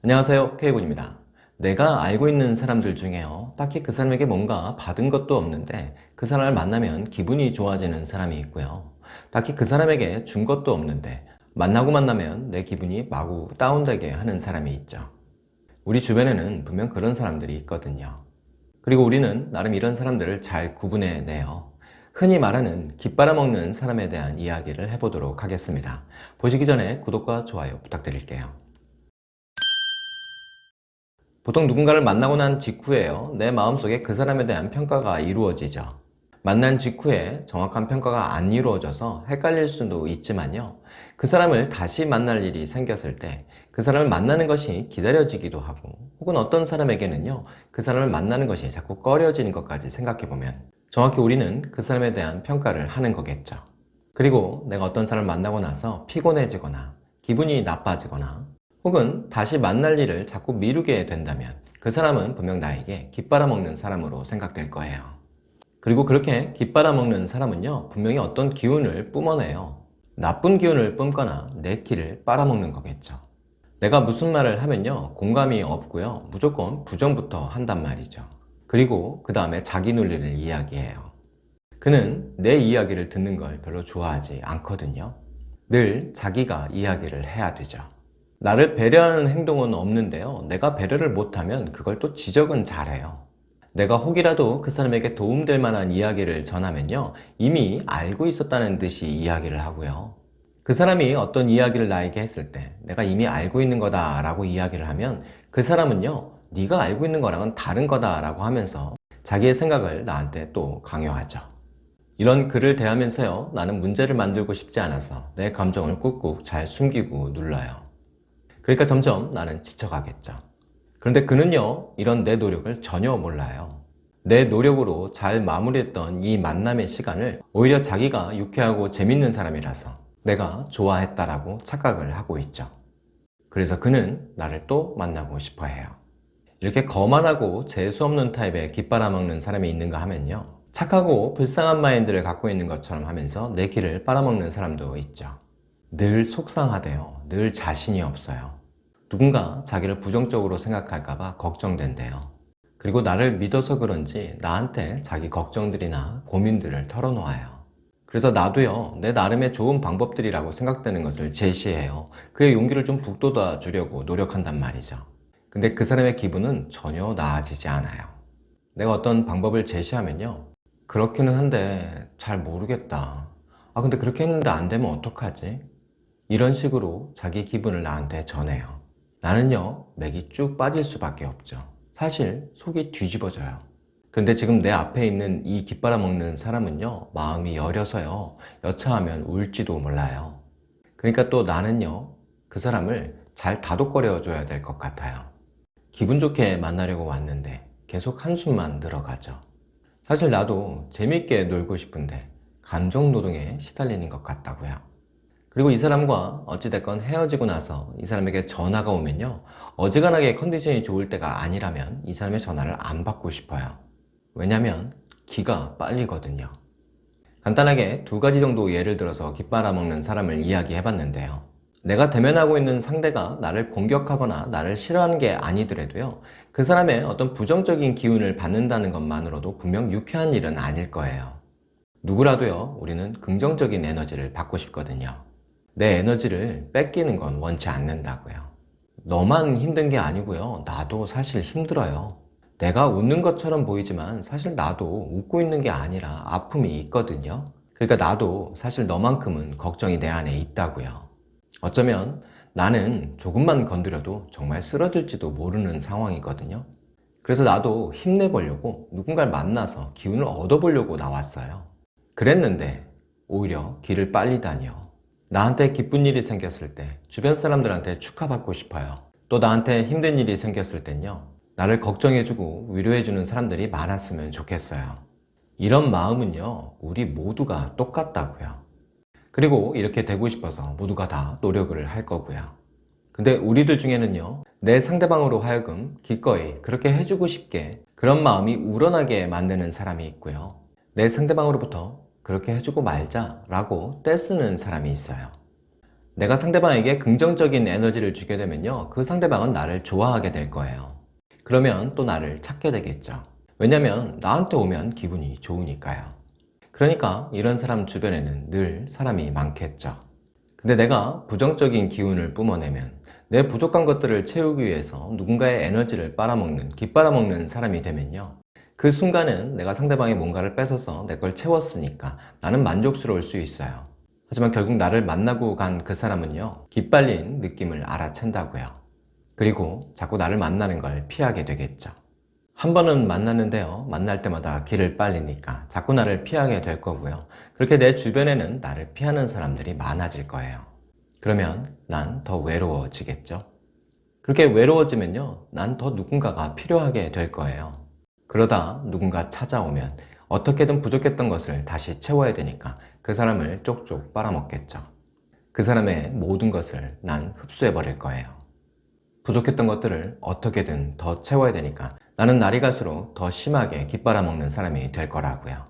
안녕하세요 K군입니다. 내가 알고 있는 사람들 중에요 딱히 그 사람에게 뭔가 받은 것도 없는데 그 사람을 만나면 기분이 좋아지는 사람이 있고요. 딱히 그 사람에게 준 것도 없는데 만나고 만나면 내 기분이 마구 다운되게 하는 사람이 있죠. 우리 주변에는 분명 그런 사람들이 있거든요. 그리고 우리는 나름 이런 사람들을 잘 구분해내요. 흔히 말하는 깃빨아먹는 사람에 대한 이야기를 해보도록 하겠습니다. 보시기 전에 구독과 좋아요 부탁드릴게요 보통 누군가를 만나고 난 직후에요. 내 마음속에 그 사람에 대한 평가가 이루어지죠. 만난 직후에 정확한 평가가 안 이루어져서 헷갈릴 수도 있지만요. 그 사람을 다시 만날 일이 생겼을 때 그 사람을 만나는 것이 기다려지기도 하고 혹은 어떤 사람에게는요 그 사람을 만나는 것이 자꾸 꺼려지는 것까지 생각해보면 정확히 우리는 그 사람에 대한 평가를 하는 거겠죠. 그리고 내가 어떤 사람을 만나고 나서 피곤해지거나 기분이 나빠지거나 혹은 다시 만날 일을 자꾸 미루게 된다면 그 사람은 분명 나에게 깃빨아먹는 사람으로 생각될 거예요. 그리고 그렇게 깃빨아먹는 사람은요 분명히 어떤 기운을 뿜어내요. 나쁜 기운을 뿜거나 내 키를 빨아먹는 거겠죠. 내가 무슨 말을 하면요 공감이 없고요 무조건 부정부터 한단 말이죠. 그리고 그 다음에 자기 논리를 이야기해요. 그는 내 이야기를 듣는 걸 별로 좋아하지 않거든요. 늘 자기가 이야기를 해야 되죠 나를 배려하는 행동은 없는데요. 내가 배려를 못하면 그걸 또 지적은 잘해요. 내가 혹이라도 그 사람에게 도움될 만한 이야기를 전하면요. 이미 알고 있었다는 듯이 이야기를 하고요. 그 사람이 어떤 이야기를 나에게 했을 때 내가 이미 알고 있는 거다 라고 이야기를 하면 그 사람은요. 네가 알고 있는 거랑은 다른 거다 라고 하면서 자기의 생각을 나한테 또 강요하죠. 이런 글을 대하면서요. 나는 문제를 만들고 싶지 않아서 내 감정을 꾹꾹 잘 숨기고 눌러요 그러니까 점점 나는 지쳐가겠죠. 그런데 그는요 이런 내 노력을 전혀 몰라요. 내 노력으로 잘 마무리했던 이 만남의 시간을 오히려 자기가 유쾌하고 재밌는 사람이라서 내가 좋아했다라고 착각을 하고 있죠. 그래서 그는 나를 또 만나고 싶어 해요. 이렇게 거만하고 재수없는 타입의 깃빨아먹는 사람이 있는가 하면요. 착하고 불쌍한 마인드를 갖고 있는 것처럼 하면서 내 길을 빨아먹는 사람도 있죠. 늘 속상하대요. 늘 자신이 없어요. 누군가 자기를 부정적으로 생각할까봐 걱정된대요. 그리고 나를 믿어서 그런지 나한테 자기 걱정들이나 고민들을 털어놓아요. 그래서 나도요 내 나름의 좋은 방법들이라고 생각되는 것을 제시해요. 그의 용기를 좀 북돋아 주려고 노력한단 말이죠. 근데 그 사람의 기분은 전혀 나아지지 않아요. 내가 어떤 방법을 제시하면요 그렇기는 한데 잘 모르겠다. 아 근데 그렇게 했는데 안 되면 어떡하지? 이런 식으로 자기 기분을 나한테 전해요. 나는요 맥이 쭉 빠질 수밖에 없죠. 사실 속이 뒤집어져요. 그런데 지금 내 앞에 있는 이 깃바라 먹는 사람은요 마음이 여려서요 여차하면 울지도 몰라요. 그러니까 또 나는요 그 사람을 잘 다독거려 줘야 될 것 같아요. 기분 좋게 만나려고 왔는데 계속 한숨만 들어가죠. 사실 나도 재밌게 놀고 싶은데 감정 노동에 시달리는 것 같다고요 그리고 이 사람과 어찌됐건 헤어지고 나서 이 사람에게 전화가 오면요 어지간하게 컨디션이 좋을 때가 아니라면 이 사람의 전화를 안 받고 싶어요. 왜냐면 기가 빨리거든요. 간단하게 두 가지 정도 예를 들어서 깃바아먹는 사람을 이야기해 봤는데요. 내가 대면하고 있는 상대가 나를 공격하거나 나를 싫어하는 게 아니더라도요 그 사람의 어떤 부정적인 기운을 받는다는 것만으로도 분명 유쾌한 일은 아닐 거예요. 누구라도요 우리는 긍정적인 에너지를 받고 싶거든요 내 에너지를 뺏기는 건 원치 않는다고요. 너만 힘든 게 아니고요. 나도 사실 힘들어요. 내가 웃는 것처럼 보이지만 사실 나도 웃고 있는 게 아니라 아픔이 있거든요. 그러니까 나도 사실 너만큼은 걱정이 내 안에 있다고요. 어쩌면 나는 조금만 건드려도 정말 쓰러질지도 모르는 상황이거든요. 그래서 나도 힘내보려고 누군가를 만나서 기운을 얻어보려고 나왔어요. 그랬는데 오히려 길을 빨리 다녀 나한테 기쁜 일이 생겼을 때 주변 사람들한테 축하받고 싶어요. 또 나한테 힘든 일이 생겼을 땐요 나를 걱정해주고 위로해주는 사람들이 많았으면 좋겠어요. 이런 마음은요 우리 모두가 똑같다고요. 그리고 이렇게 되고 싶어서 모두가 다 노력을 할 거고요. 근데 우리들 중에는요 내 상대방으로 하여금 기꺼이 그렇게 해주고 싶게 그런 마음이 우러나게 만드는 사람이 있고요. 내 상대방으로부터 그렇게 해주고 말자 라고 떼쓰는 사람이 있어요 내가 상대방에게 긍정적인 에너지를 주게 되면요. 그 상대방은 나를 좋아하게 될 거예요. 그러면 또 나를 찾게 되겠죠. 왜냐면 나한테 오면 기분이 좋으니까요. 그러니까 이런 사람 주변에는 늘 사람이 많겠죠. 근데 내가 부정적인 기운을 뿜어내면 내 부족한 것들을 채우기 위해서 누군가의 에너지를 빨아먹는, 깃빨아먹는 사람이 되면요. 그 순간은 내가 상대방의 뭔가를 뺏어서 내 걸 채웠으니까 나는 만족스러울 수 있어요. 하지만 결국 나를 만나고 간 그 사람은요, 깃빨린 느낌을 알아챈다고요. 그리고 자꾸 나를 만나는 걸 피하게 되겠죠. 한 번은 만났는데요, 만날 때마다 길을 빨리니까 자꾸 나를 피하게 될 거고요. 그렇게 내 주변에는 나를 피하는 사람들이 많아질 거예요. 그러면 난 더 외로워지겠죠. 그렇게 외로워지면요, 난 더 누군가가 필요하게 될 거예요. 그러다 누군가 찾아오면 어떻게든 부족했던 것을 다시 채워야 되니까 그 사람을 쪽쪽 빨아먹겠죠. 그 사람의 모든 것을 난 흡수해 버릴 거예요. 부족했던 것들을 어떻게든 더 채워야 되니까 나는 날이 갈수록 더 심하게 깃빨아먹는 사람이 될 거라고요.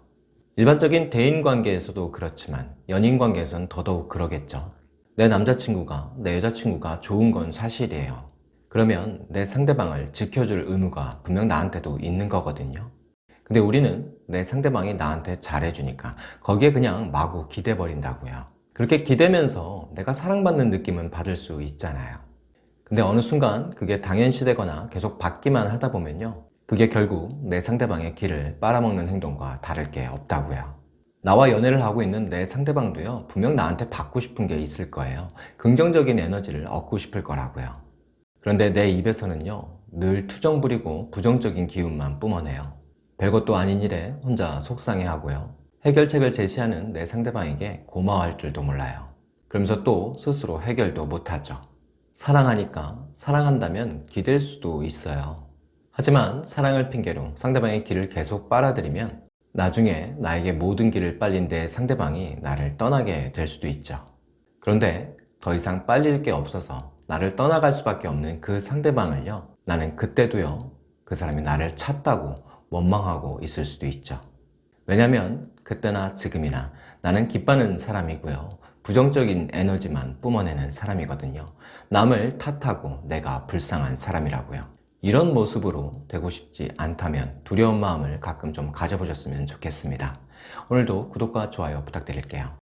일반적인 대인 관계에서도 그렇지만 연인 관계에서는 더더욱 그러겠죠. 내 남자친구가 내 여자친구가 좋은 건 사실이에요. 그러면 내 상대방을 지켜줄 의무가 분명 나한테도 있는 거거든요. 근데 우리는 내 상대방이 나한테 잘해주니까 거기에 그냥 마구 기대버린다고요. 그렇게 기대면서 내가 사랑받는 느낌은 받을 수 있잖아요. 근데 어느 순간 그게 당연시 되거나 계속 받기만 하다 보면요. 그게 결국 내 상대방의 길을 빨아먹는 행동과 다를 게 없다고요. 나와 연애를 하고 있는 내 상대방도요. 분명 나한테 받고 싶은 게 있을 거예요. 긍정적인 에너지를 얻고 싶을 거라고요. 그런데 내 입에서는요. 늘 투정 부리고 부정적인 기운만 뿜어내요. 별것도 아닌 일에 혼자 속상해하고요. 해결책을 제시하는 내 상대방에게 고마워할 줄도 몰라요. 그러면서 또 스스로 해결도 못하죠. 사랑하니까 사랑한다면 기댈 수도 있어요. 하지만 사랑을 핑계로 상대방의 길을 계속 빨아들이면 나중에 나에게 모든 길을 빨린 내 상대방이 나를 떠나게 될 수도 있죠. 그런데 더 이상 빨릴 게 없어서 나를 떠나갈 수밖에 없는 그 상대방을요. 나는 그때도요. 그 사람이 나를 찾다고 원망하고 있을 수도 있죠. 왜냐면 그때나 지금이나 나는 기뻐하는 사람이고요. 부정적인 에너지만 뿜어내는 사람이거든요. 남을 탓하고 내가 불쌍한 사람이라고요. 이런 모습으로 되고 싶지 않다면 두려운 마음을 가끔 좀 가져보셨으면 좋겠습니다. 오늘도 구독과 좋아요 부탁드릴게요.